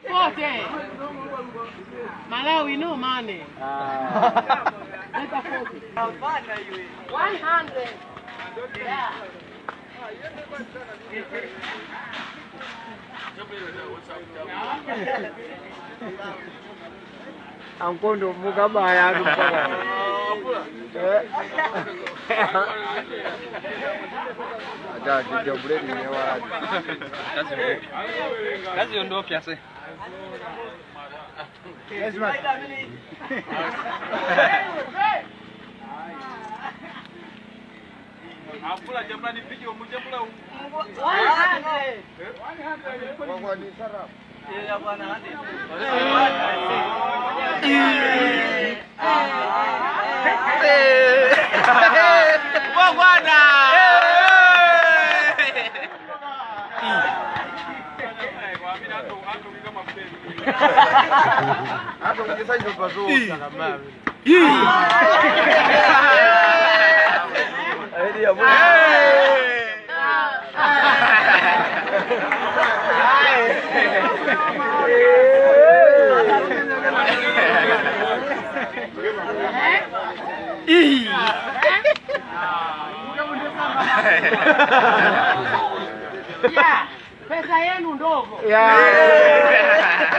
Forte. Malawi no money. Leta 40. 100. Yeah. Ankondo mukabaya atu mpaka. Eh. Ada dijabuleni Yes, man. Apulah jemplang di video, mu jemplang. One hundred. One hundred. Bukan sarap. Ia bukan nanti. Hehehe. Hehehe. Hapo mchezaji ndo pazuri sana mama. Ndio Yeah. Pesa yenu ndogo. Yeah.